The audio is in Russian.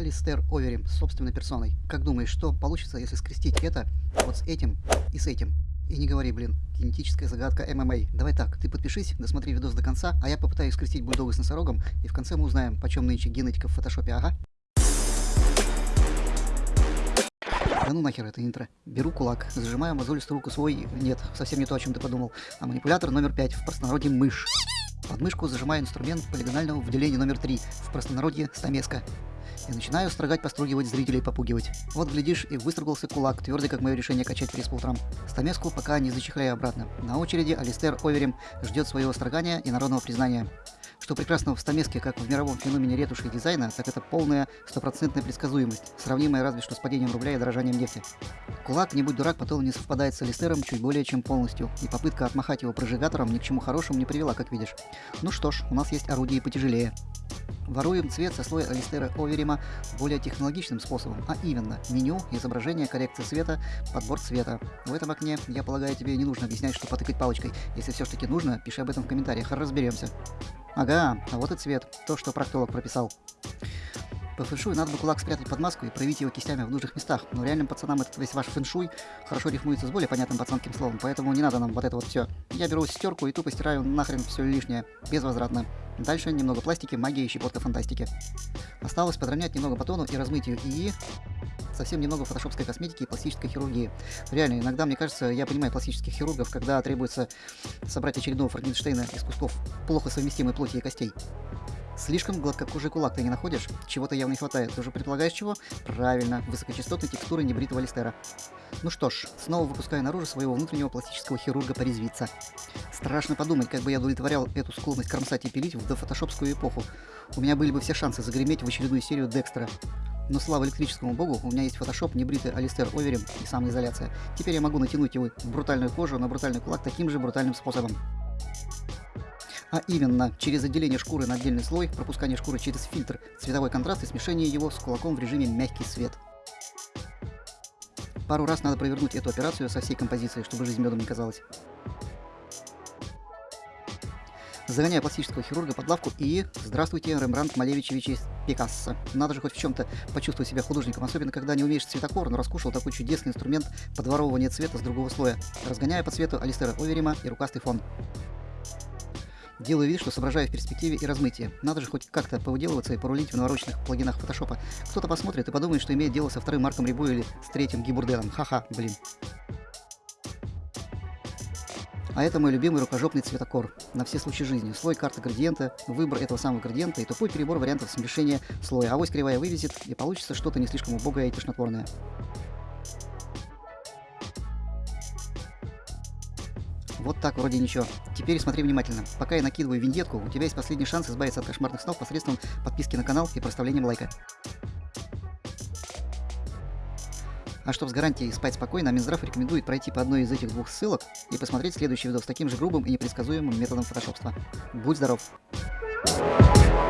Алистер Оверим собственной персоной. Как думаешь, что получится, если скрестить это вот с этим и с этим? И не говори, блин, генетическая загадка ММА. Давай так, ты подпишись, досмотри видос до конца, а я попытаюсь скрестить бульдога с носорогом, и в конце мы узнаем, почем нынче генетика в фотошопе, ага. Да ну нахер это интро. Беру кулак, зажимаю мозолистую руку свой... Нет, совсем не то, о чем ты подумал. А манипулятор номер 5, в простонародье мышь. Под мышку зажимаю инструмент полигонального выделения номер 3, в простонародье стамеска и начинаю строгать, постругивать зрителей, попугивать. Вот, глядишь, и выстругался кулак, твердый, как мое решение качать пресс по утрам. Стамеску пока не зачехляю обратно. На очереди Алистер Оверим ждет своего строгания и народного признания. Что прекрасного в стамеске, как в мировом феномене ретуши и дизайна, так это полная стопроцентная предсказуемость, сравнимая разве что с падением рубля и дорожанием нефти. Кулак, не будь дурак, потом не совпадает с Алистером чуть более чем полностью, и попытка отмахать его прожигатором ни к чему хорошему не привела, как видишь. Ну что ж, у нас есть орудие потяжелее. Воруем цвет со слоя Алистера Оверима более технологичным способом, а именно меню, изображение, коррекция цвета, подбор цвета. В этом окне, я полагаю, тебе не нужно объяснять, что потыкать палочкой. Если все ж таки нужно, пиши об этом в комментариях, разберемся. Ага, а вот и цвет, то, что проктолог прописал. По фэншуй надо бы кулак спрятать под маску и проявить его кистями в нужных местах, но реальным пацанам этот весь ваш фэншуй хорошо рифмуется с более понятным пацанским словом, поэтому не надо нам вот это вот все. Я беру стерку и тупо стираю нахрен все лишнее, безвозвратно. Дальше немного пластики, магии и щепотка фантастики. Осталось подровнять немного по тону и размыть ее, и совсем немного фотошопской косметики и пластической хирургии. Реально, иногда, мне кажется, я понимаю пластических хирургов, когда требуется собрать очередного Франкенштейна из кусков плохо совместимой плоти и костей. Слишком гладкокожий кулак ты не находишь? Чего-то явно не хватает. Ты уже предполагаешь чего? Правильно, высокочастотной текстуры небритого листера. Ну что ж, снова выпускаю наружу своего внутреннего пластического хирурга порезвиться. Страшно подумать, как бы я удовлетворял эту склонность кромсать и пилить в дофотошопскую эпоху. У меня были бы все шансы загреметь в очередную серию Декстера. Но слава электрическому богу, у меня есть фотошоп, небритый Алистер Оверим и самоизоляция. Теперь я могу натянуть его в брутальную кожу на брутальный кулак таким же брутальным способом а именно через отделение шкуры на отдельный слой, пропускание шкуры через фильтр, цветовой контраст и смешение его с кулаком в режиме мягкий свет. Пару раз надо провернуть эту операцию со всей композицией, чтобы жизнь медом не казалась. Загоняя пластического хирурга под лавку и... Здравствуйте, Рембрандт Малевичевич Пикассо. Надо же хоть в чем-то почувствовать себя художником, особенно когда не умеешь цветокор, но раскушал такой чудесный инструмент подворовывания цвета с другого слоя, разгоняя по цвету Алистера Оверима и рукастый фон. Делаю вид, что соображаю в перспективе и размытии. Надо же хоть как-то повыделываться и порулить в навороченных плагинах фотошопа. Кто-то посмотрит и подумает, что имеет дело со вторым Марком Рибу или с третьим Гибурденом. Ха-ха, блин. А это мой любимый рукожопный цветокор на все случаи жизни. Слой карты градиента, выбор этого самого градиента и тупой перебор вариантов смешения слоя. Авось кривая вывезет и получится что-то не слишком убогое и тошнотворное. Вот так, вроде ничего. Теперь смотри внимательно. Пока я накидываю виндетку, у тебя есть последний шанс избавиться от кошмарных снов посредством подписки на канал и проставлением лайка. А чтобы с гарантией спать спокойно, Минздрав рекомендует пройти по одной из этих двух ссылок и посмотреть следующий видос таким же грубым и непредсказуемым методом фотошопства. Будь здоров! Thank you